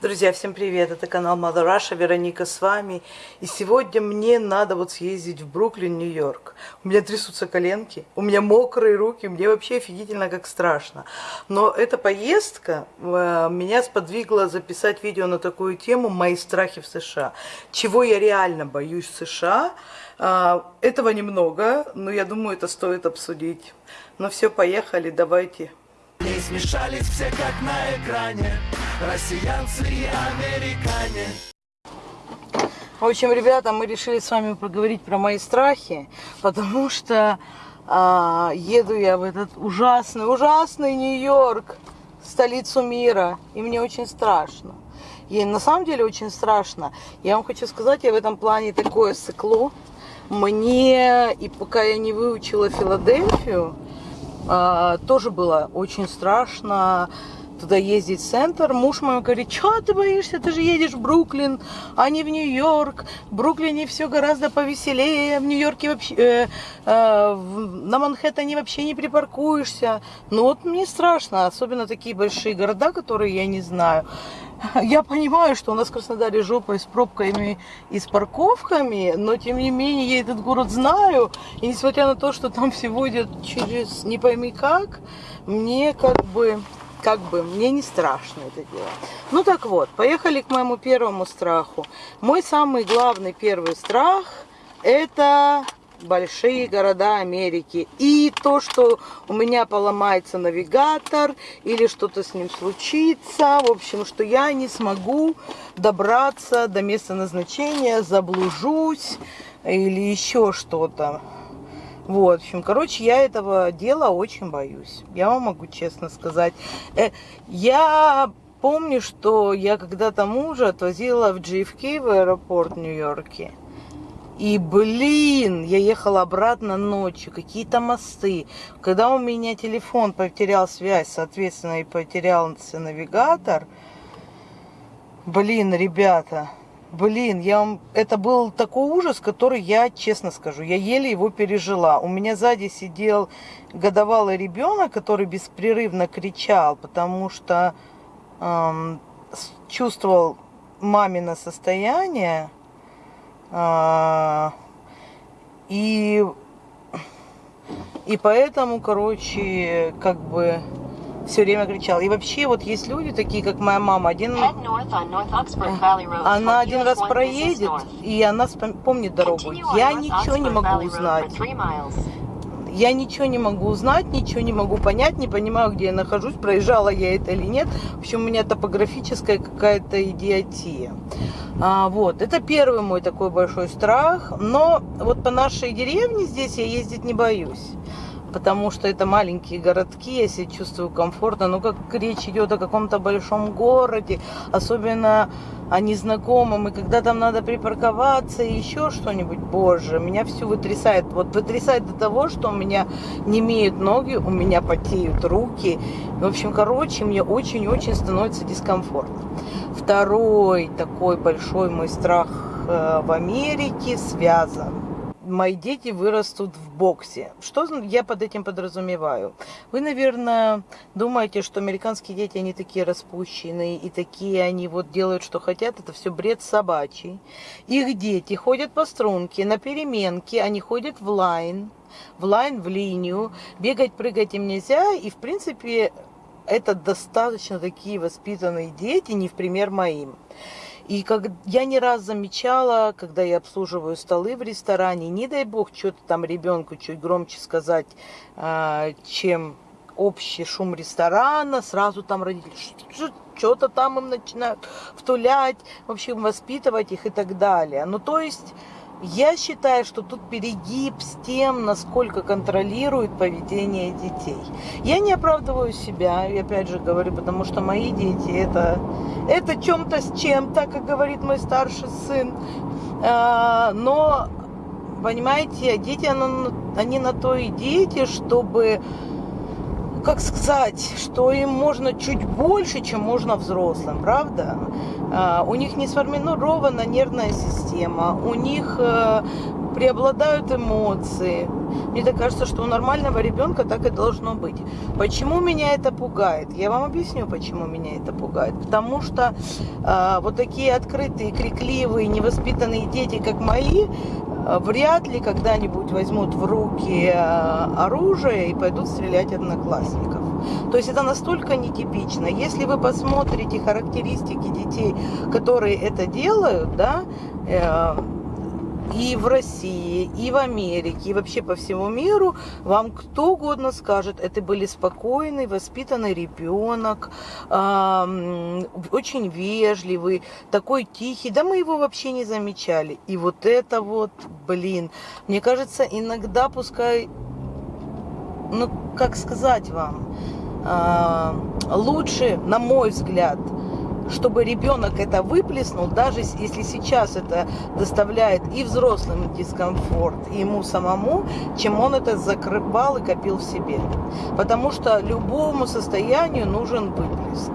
Друзья, всем привет! Это канал Mother Russia, Вероника с вами. И сегодня мне надо вот съездить в Бруклин, Нью-Йорк. У меня трясутся коленки, у меня мокрые руки, мне вообще офигительно как страшно. Но эта поездка э, меня сподвигла записать видео на такую тему «Мои страхи в США». Чего я реально боюсь в США. Э, этого немного, но я думаю, это стоит обсудить. Ну все, поехали, давайте. Смешались все как на экране россиянцы и американе. В общем, ребята, мы решили с вами поговорить про мои страхи, потому что а, еду я в этот ужасный, ужасный Нью-Йорк, столицу мира, и мне очень страшно. И на самом деле очень страшно. Я вам хочу сказать, я в этом плане такое сыкло. Мне, и пока я не выучила Филадельфию, тоже было очень страшно туда ездить в центр. Муж мой говорит, что ты боишься, ты же едешь в Бруклин, а не в Нью-Йорк. В Бруклине все гораздо повеселее, в Нью-Йорке вообще, э, э, на Манхэттене вообще не припаркуешься. Ну вот мне страшно, особенно такие большие города, которые я не знаю. Я понимаю, что у нас в Краснодаре жопа с пробками и с парковками, но тем не менее я этот город знаю. И несмотря на то, что там все водят через не пойми как, мне как бы как бы мне не страшно это дело. Ну так вот, поехали к моему первому страху. Мой самый главный первый страх это большие города Америки. И то, что у меня поломается навигатор или что-то с ним случится. В общем, что я не смогу добраться до места назначения, заблужусь или еще что-то. Вот, в общем, короче, я этого дела очень боюсь. Я вам могу честно сказать. Э, я помню, что я когда-то мужа отвозила в JFK в аэропорт Нью-Йорке. И, блин, я ехала обратно ночью, какие-то мосты. Когда у меня телефон потерял связь, соответственно, и потерялся навигатор, блин, ребята, Блин, я вам... это был такой ужас, который я, честно скажу, я еле его пережила. У меня сзади сидел годовалый ребенок, который беспрерывно кричал, потому что эм, чувствовал мамино состояние. Э, и, и поэтому, короче, как бы все время кричал. И вообще вот есть люди такие, как моя мама, один, она один раз проедет, и она помнит дорогу. Я ничего не могу узнать. Я ничего не могу узнать, ничего не могу понять, не понимаю, где я нахожусь, проезжала я это или нет. В общем, у меня топографическая какая-то идиотия. А, вот, это первый мой такой большой страх. Но вот по нашей деревне здесь я ездить не боюсь потому что это маленькие городки, я себя чувствую комфортно. Но как речь идет о каком-то большом городе, особенно о незнакомом, и когда там надо припарковаться и еще что-нибудь, боже, меня все вытрясает. Вот вытрясает до того, что у меня не имеют ноги, у меня потеют руки. В общем, короче, мне очень-очень становится дискомфортно. Второй такой большой мой страх э, в Америке связан мои дети вырастут в боксе. Что я под этим подразумеваю? Вы, наверное, думаете, что американские дети, они такие распущенные, и такие они вот делают, что хотят. Это все бред собачий. Их дети ходят по струнке, на переменке, они ходят в line, в line, в линию. Бегать, прыгать им нельзя, и, в принципе, это достаточно такие воспитанные дети, не в пример моим. И как я не раз замечала, когда я обслуживаю столы в ресторане, не дай бог что-то там ребенку чуть громче сказать, а, чем общий шум ресторана, сразу там родители что-то там им начинают втулять, в общем, воспитывать их и так далее. Ну, то есть я считаю, что тут перегиб с тем, насколько контролирует поведение детей. Я не оправдываю себя, и опять же говорю, потому что мои дети это, это чем-то с чем-то, как говорит мой старший сын. А, но, понимаете, дети, они на то и дети, чтобы как сказать, что им можно чуть больше, чем можно взрослым, правда? А, у них не сформирована нервная система, у них э, преобладают эмоции, Мне так кажется, что у нормального ребенка так и должно быть. Почему меня это пугает? Я вам объясню, почему меня это пугает. Потому что э, вот такие открытые, крикливые, невоспитанные дети, как мои, вряд ли когда-нибудь возьмут в руки э, оружие и пойдут стрелять одноклассников. То есть это настолько нетипично. Если вы посмотрите характеристики детей, которые это делают, да, э, и в России, и в Америке, и вообще по всему миру, вам кто угодно скажет, это были спокойный, воспитанный ребенок, э, очень вежливый, такой тихий, да мы его вообще не замечали. И вот это вот, блин, мне кажется, иногда пускай, ну, как сказать вам, э, лучше, на мой взгляд, чтобы ребенок это выплеснул, даже если сейчас это доставляет и взрослым дискомфорт, и ему самому, чем он это закрывал и копил в себе. Потому что любому состоянию нужен выплеск.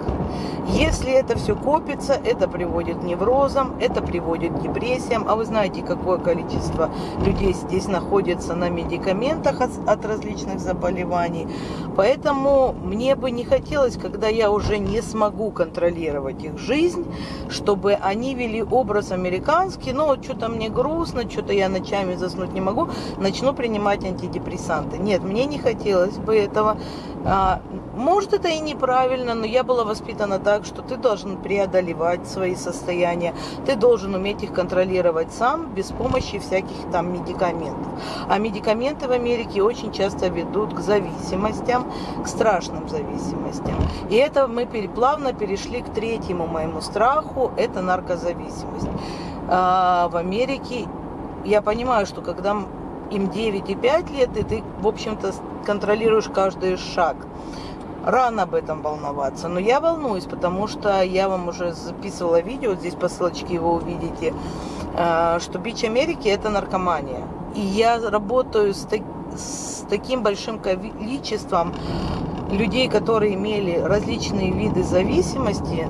Если это все копится, это приводит к неврозам, это приводит к депрессиям. А вы знаете, какое количество людей здесь находится на медикаментах от, от различных заболеваний. Поэтому мне бы не хотелось, когда я уже не смогу контролировать их жизнь, чтобы они вели образ американский. Ну, что-то мне грустно, что-то я ночами заснуть не могу, начну принимать антидепрессанты. Нет, мне не хотелось бы этого. А, может, это и неправильно, но я была воспитана так, что ты должен преодолевать свои состояния, ты должен уметь их контролировать сам, без помощи всяких там медикаментов. А медикаменты в Америке очень часто ведут к зависимостям, к страшным зависимостям. И это мы плавно перешли к третьему моему страху, это наркозависимость. А, в Америке я понимаю, что когда им 9 и 5 лет, и ты, в общем-то, контролируешь каждый шаг. Рано об этом волноваться, но я волнуюсь, потому что я вам уже записывала видео, здесь по ссылочке его увидите, э, что бич Америки это наркомания. И я работаю с, с таким большим количеством людей, которые имели различные виды зависимости,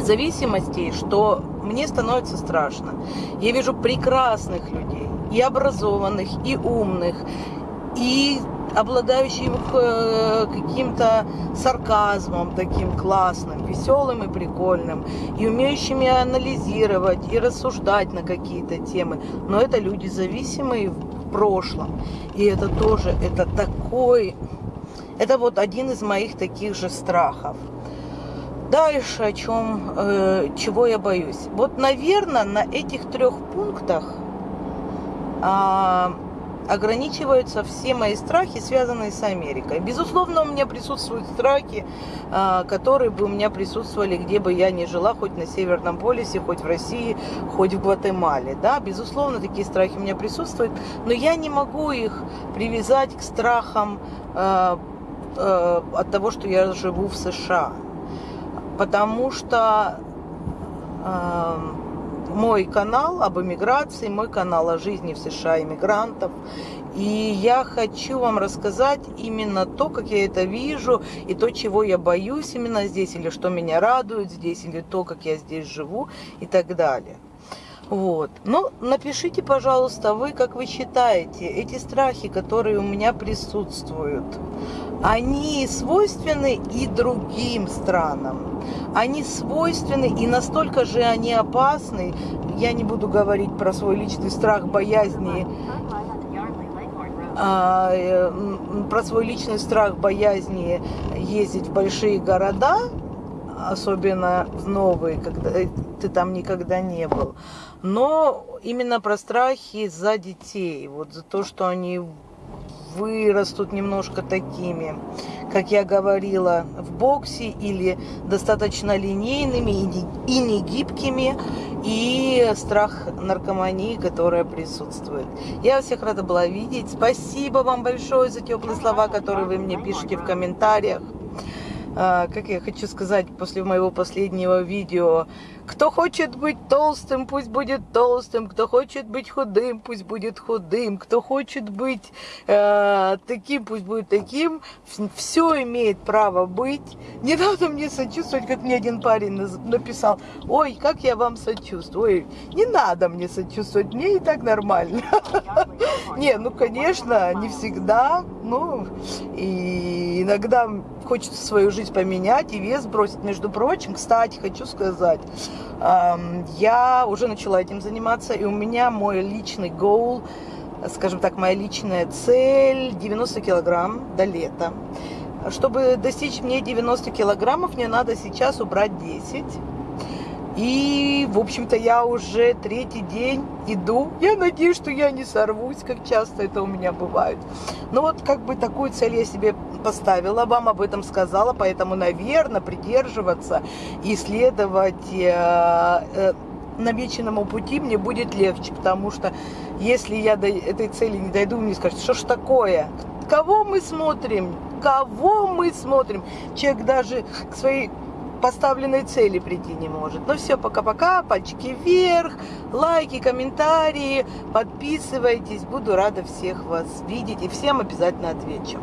зависимостей, что мне становится страшно. Я вижу прекрасных людей, и образованных, и умных, и обладающих э, каким-то сарказмом таким классным, веселым и прикольным, и умеющими анализировать и рассуждать на какие-то темы. Но это люди зависимые в прошлом. И это тоже, это такой, это вот один из моих таких же страхов. Дальше о чем, э, чего я боюсь. Вот, наверное, на этих трех пунктах а, ограничиваются все мои страхи, связанные с Америкой. Безусловно, у меня присутствуют страхи, а, которые бы у меня присутствовали, где бы я ни жила, хоть на Северном полюсе, хоть в России, хоть в Гватемале. Да, безусловно, такие страхи у меня присутствуют, но я не могу их привязать к страхам а, от того, что я живу в США. Потому что мой канал об иммиграции, мой канал о жизни в США иммигрантов. И я хочу вам рассказать именно то, как я это вижу, и то, чего я боюсь именно здесь, или что меня радует здесь, или то, как я здесь живу, и так далее. Вот. Ну, напишите, пожалуйста, вы, как вы считаете, эти страхи, которые у меня присутствуют, они свойственны и другим странам. Они свойственны и настолько же они опасны. Я не буду говорить про свой личный страх, боязни, а, э, про свой личный страх, боязни ездить в большие города, особенно в новые, когда ты там никогда не был. Но именно про страхи за детей, вот за то, что они вырастут немножко такими, как я говорила, в боксе или достаточно линейными и не, и не гибкими, и страх наркомании, которая присутствует. Я всех рада была видеть. Спасибо вам большое за теплые слова, которые вы мне пишете в комментариях. а, как я хочу сказать после моего последнего видео, кто хочет быть толстым, пусть будет толстым, кто хочет быть худым, пусть будет худым, кто хочет быть э, таким, пусть будет таким, все имеет право быть. Не надо мне сочувствовать, как мне один парень написал, ой, как я вам сочувствую, ой, не надо мне сочувствовать, мне и так нормально. Не, ну, конечно, не всегда, ну, и иногда хочется свою жизнь поменять и вес бросить. Между прочим, кстати, хочу сказать, я уже начала этим заниматься, и у меня мой личный goal, скажем так, моя личная цель 90 килограмм до лета. Чтобы достичь мне 90 килограммов, мне надо сейчас убрать 10. И, в общем-то, я уже третий день иду. Я надеюсь, что я не сорвусь, как часто это у меня бывает. Но вот как бы такую цель я себе поставила, вам об этом сказала, поэтому, наверное, придерживаться и следовать э, э, намеченному пути мне будет легче, потому что если я до этой цели не дойду, мне скажут, что ж такое, кого мы смотрим, кого мы смотрим. Человек даже к своей поставленной цели прийти не может. Ну все, пока-пока, пальчики вверх, лайки, комментарии, подписывайтесь. Буду рада всех вас видеть и всем обязательно отвечу.